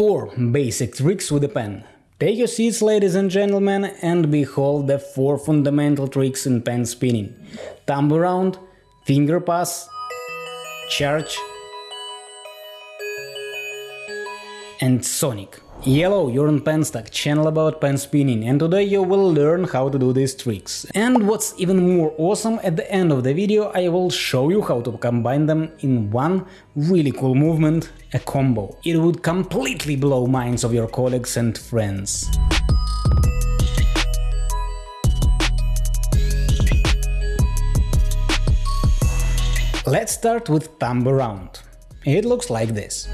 4 basic tricks with a pen. Take your seats, ladies and gentlemen, and behold the 4 fundamental tricks in pen spinning. Thumb around, finger pass, charge and Sonic. Yellow, you're on Penstock, channel about pen spinning, and today you will learn how to do these tricks. And what's even more awesome, at the end of the video I will show you how to combine them in one really cool movement, a combo. It would completely blow minds of your colleagues and friends. Let's start with thumb around. It looks like this.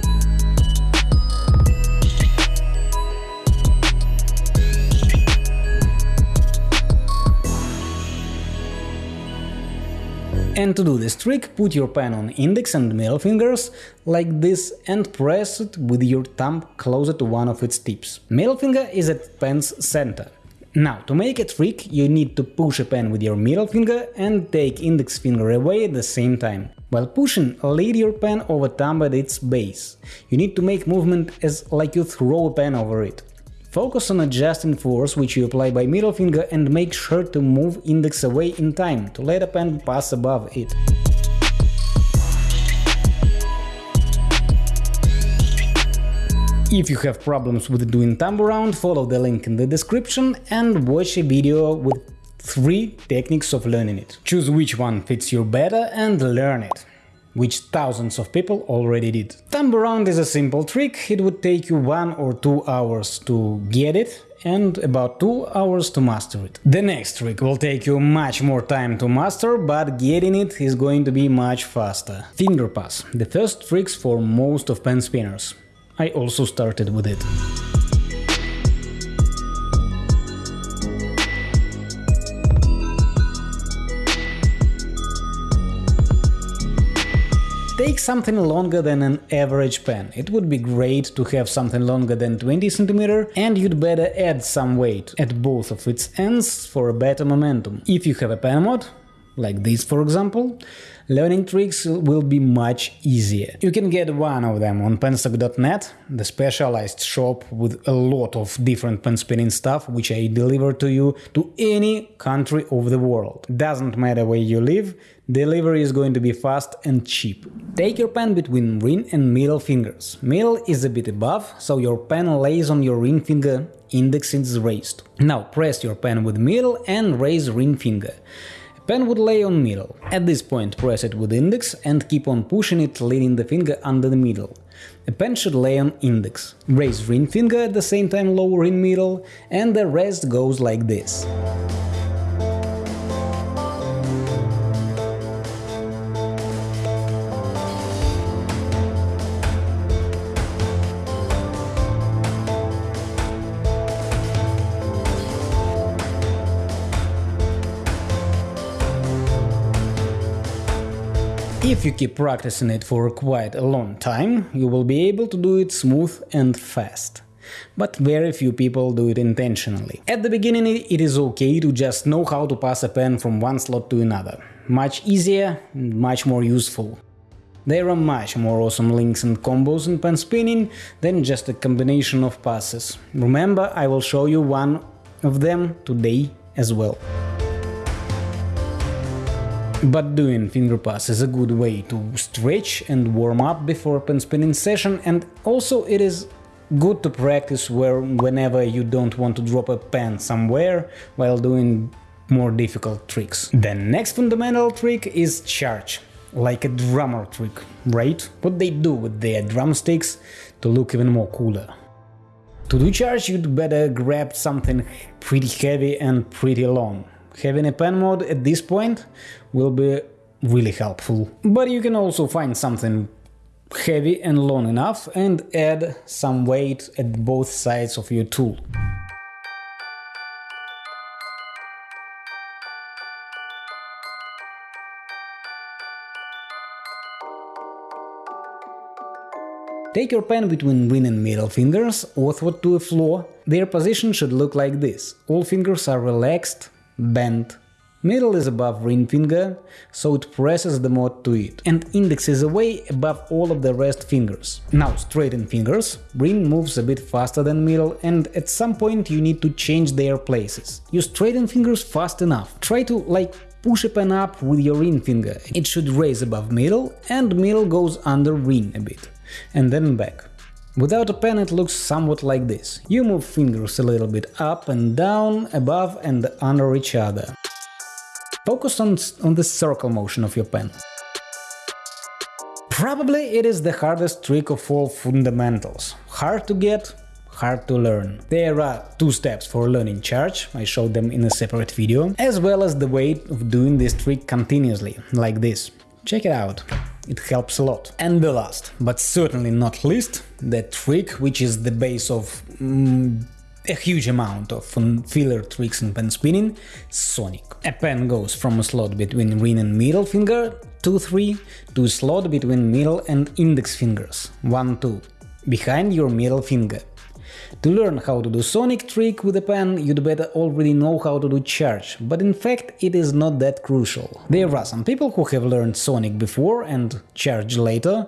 And to do this trick, put your pen on index and middle fingers, like this, and press it with your thumb closer to one of its tips. Middle finger is at pen's center. Now, to make a trick, you need to push a pen with your middle finger and take index finger away at the same time. While pushing, lead your pen over thumb at its base. You need to make movement as like you throw a pen over it. Focus on adjusting force which you apply by middle finger and make sure to move index away in time, to let a pen pass above it. If you have problems with doing thumb around, follow the link in the description and watch a video with 3 techniques of learning it. Choose which one fits you better and learn it which thousands of people already did. Thumb around is a simple trick, it would take you one or two hours to get it and about 2 hours to master it. The next trick will take you much more time to master, but getting it is going to be much faster. Finger pass, the first tricks for most of pen spinners. I also started with it. Take something longer than an average pen. It would be great to have something longer than 20 cm and you'd better add some weight at both of its ends for a better momentum. If you have a pen mod, like this for example, learning tricks will be much easier. You can get one of them on penstock.net, the specialized shop with a lot of different pen spinning stuff which I deliver to you to any country of the world. Doesn't matter where you live, delivery is going to be fast and cheap. Take your pen between ring and middle fingers. Middle is a bit above, so your pen lays on your ring finger, index is raised. Now press your pen with middle and raise ring finger. Pen would lay on middle. At this point press it with index and keep on pushing it leading the finger under the middle. A pen should lay on index. Raise ring finger at the same time lower in middle and the rest goes like this. If you keep practicing it for quite a long time, you will be able to do it smooth and fast. But very few people do it intentionally. At the beginning it is okay to just know how to pass a pen from one slot to another. Much easier, and much more useful. There are much more awesome links and combos in pen spinning than just a combination of passes. Remember, I will show you one of them today as well. But doing finger pass is a good way to stretch and warm up before pen spinning session and also it is good to practice where whenever you don't want to drop a pen somewhere while doing more difficult tricks. The next fundamental trick is charge, like a drummer trick, right? What they do with their drumsticks to look even more cooler. To do charge you'd better grab something pretty heavy and pretty long. Having a pen mod at this point will be really helpful. But you can also find something heavy and long enough and add some weight at both sides of your tool. Take your pen between ring and middle fingers, outward to the floor. Their position should look like this. All fingers are relaxed, bent, Middle is above ring finger, so it presses the mod to it, and index is away above all of the rest fingers. Now straighten fingers, ring moves a bit faster than middle and at some point you need to change their places. You straighten fingers fast enough, try to like push a pen up with your ring finger, it should raise above middle and middle goes under ring a bit, and then back. Without a pen it looks somewhat like this. You move fingers a little bit up and down, above and under each other. Focus on, on the circle motion of your pen. Probably it is the hardest trick of all fundamentals. Hard to get, hard to learn. There are two steps for learning charge, I showed them in a separate video, as well as the way of doing this trick continuously, like this. Check it out. It helps a lot. And the last, but certainly not least, the trick which is the base of mm, a huge amount of filler tricks in pen spinning, Sonic. A pen goes from a slot between ring and middle finger, 2-3, to a slot between middle and index fingers, 1-2, behind your middle finger. To learn how to do Sonic trick with a pen, you'd better already know how to do charge, but in fact it is not that crucial. There are some people who have learned Sonic before and charge later,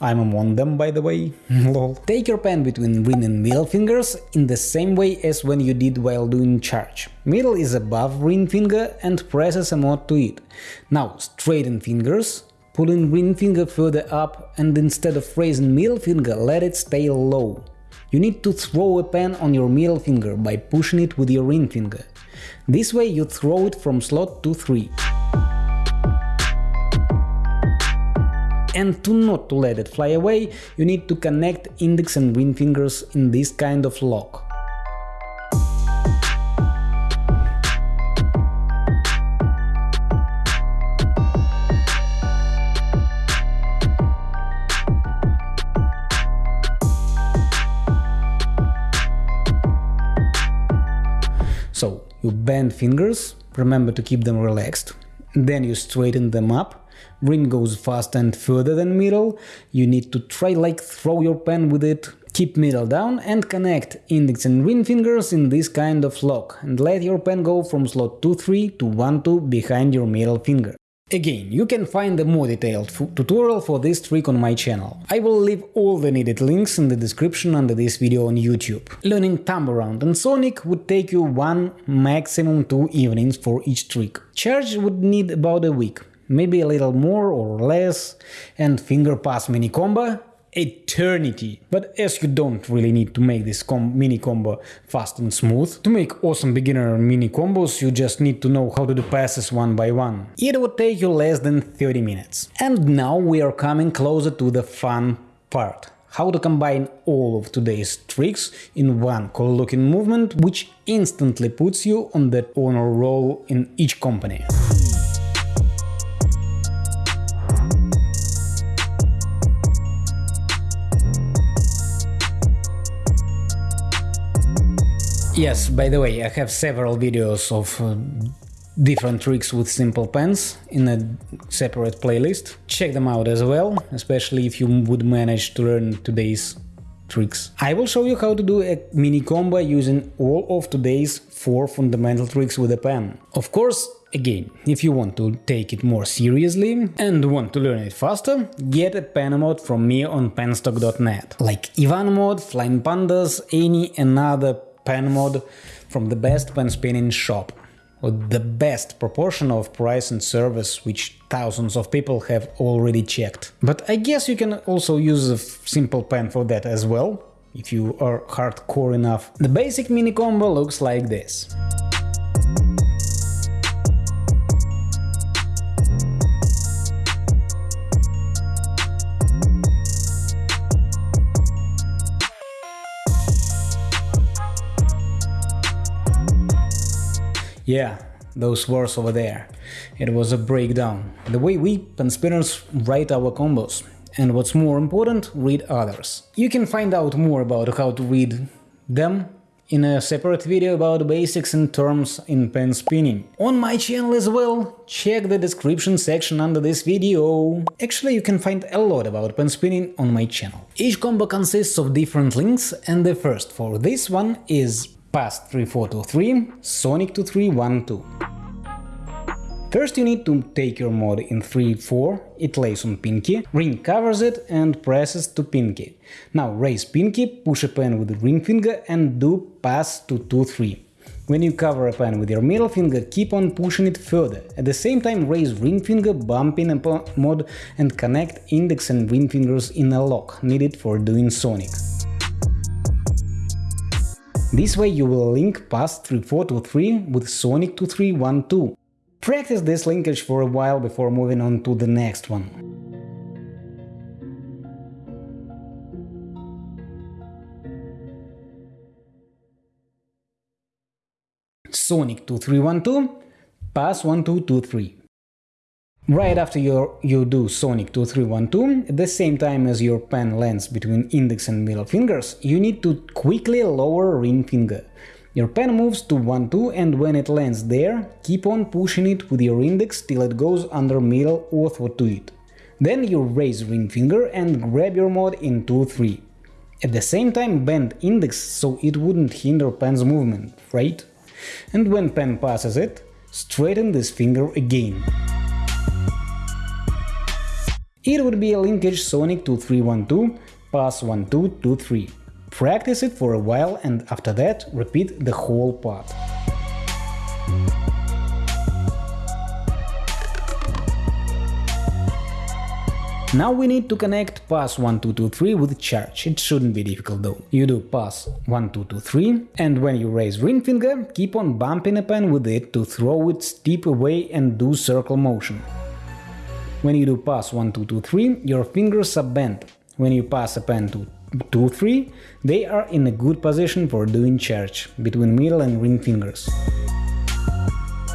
I'm among them, by the way, lol. Take your pen between ring and middle fingers in the same way as when you did while doing charge. Middle is above ring finger and presses a mod to it. Now straighten fingers, pulling ring finger further up and instead of raising middle finger let it stay low. You need to throw a pen on your middle finger by pushing it with your ring finger. This way you throw it from slot to 3. And to not let it fly away, you need to connect index and ring fingers in this kind of lock. Fingers, remember to keep them relaxed, then you straighten them up, ring goes fast and further than middle, you need to try like throw your pen with it, keep middle down and connect index and ring fingers in this kind of lock. And let your pen go from slot 2-3 to 1-2 behind your middle finger. Again, you can find a more detailed tutorial for this trick on my channel. I will leave all the needed links in the description under this video on YouTube. Learning Thumb Around and Sonic would take you one, maximum two evenings for each trick. Charge would need about a week, maybe a little more or less, and Finger Pass Mini Combo eternity. But as you don't really need to make this com mini combo fast and smooth, to make awesome beginner mini combos you just need to know how to do passes one by one. It would take you less than 30 minutes. And now we are coming closer to the fun part how to combine all of today's tricks in one cool looking movement which instantly puts you on the honor roll in each company. Yes, by the way, I have several videos of uh, different tricks with simple pens in a separate playlist. Check them out as well, especially if you would manage to learn today's tricks. I will show you how to do a mini combo using all of today's four fundamental tricks with a pen. Of course, again, if you want to take it more seriously and want to learn it faster, get a pen mod from me on penstock.net, like Ivan Mod, Flying Pandas, any another pen mod from the best pen spinning shop with the best proportion of price and service which thousands of people have already checked. But I guess you can also use a simple pen for that as well, if you are hardcore enough. The basic mini combo looks like this. Yeah, those words over there. It was a breakdown. The way we, pen spinners, write our combos. And what's more important, read others. You can find out more about how to read them in a separate video about basics and terms in pen spinning. On my channel as well, check the description section under this video. Actually, you can find a lot about pen spinning on my channel. Each combo consists of different links, and the first for this one is pass 3423, Sonic to 312. First you need to take your mod in 3-4, it lays on pinky, ring covers it and presses to pinky. Now raise pinky, push a pen with the ring finger and do pass to 2-3. When you cover a pen with your middle finger, keep on pushing it further. At the same time raise ring finger, bump in a mod and connect index and ring fingers in a lock, needed for doing sonic. This way you will link pass 3-4 to 3 with sonic to 3-1-2. Practice this linkage for a while before moving on to the next one. Sonic 2312, pass 1223. Right after you do Sonic 2312, at the same time as your pen lands between index and middle fingers, you need to quickly lower ring finger. Your pen moves to 1-2 and when it lands there, keep on pushing it with your index till it goes under middle ortho to it. Then you raise ring finger and grab your mod in 2-3. At the same time bend index so it wouldn't hinder pen's movement, right? And when pen passes it, straighten this finger again. It would be a linkage Sonic 2312, pass 1223. Practice it for a while and after that repeat the whole part. Now we need to connect pass 1223 with charge, it shouldn't be difficult though. You do pass 1223 and when you raise ring finger, keep on bumping a pen with it to throw it steep away and do circle motion. When you do pass 1223, your fingers are bent. When you pass a pen to 2, 3, they are in a good position for doing charge, between middle and ring fingers.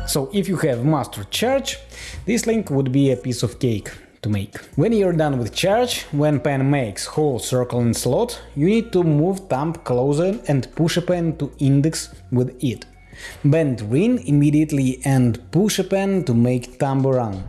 So if you have mastered charge, this link would be a piece of cake to make. When you're done with charge, when pen makes whole circle in slot, you need to move thumb closer and push a pen to index with it. Bend ring immediately and push a pen to make thumb around.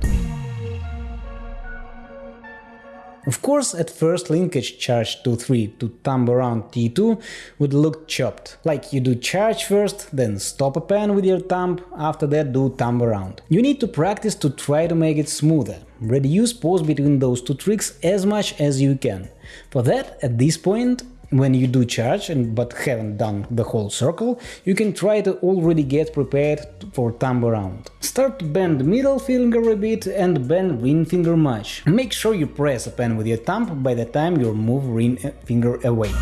Of course, at first linkage charge 2-3 to thumb around T2 would look chopped, like you do charge first, then stop a pen with your thumb, after that do thumb around. You need to practice to try to make it smoother, reduce pause between those two tricks as much as you can. For that, at this point, when you do charge and but haven't done the whole circle, you can try to already get prepared for thumb around. Start to bend middle finger a bit and bend ring finger much. Make sure you press a pen with your thumb by the time you move ring eh, finger away.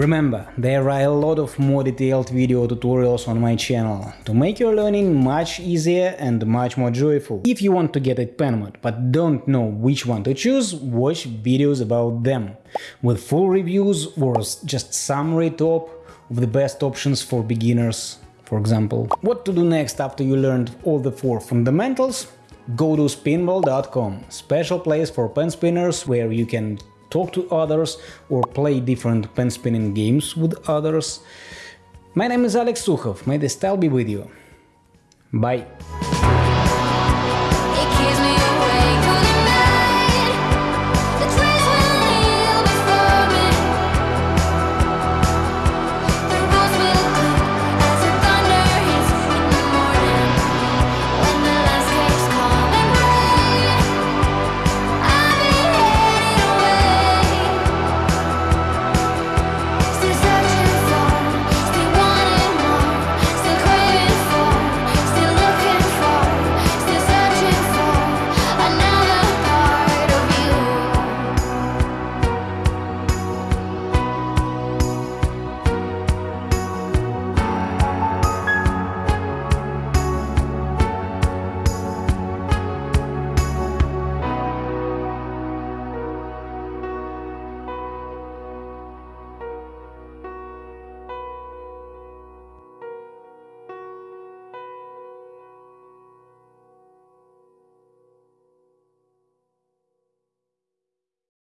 Remember, there are a lot of more detailed video tutorials on my channel to make your learning much easier and much more joyful. If you want to get a pen mod but don't know which one to choose, watch videos about them, with full reviews or just summary top of the best options for beginners, for example. What to do next after you learned all the four fundamentals? Go to spinball.com, special place for pen spinners where you can talk to others or play different pen spinning games with others. My name is Alex Sukhov, may the style be with you. Bye!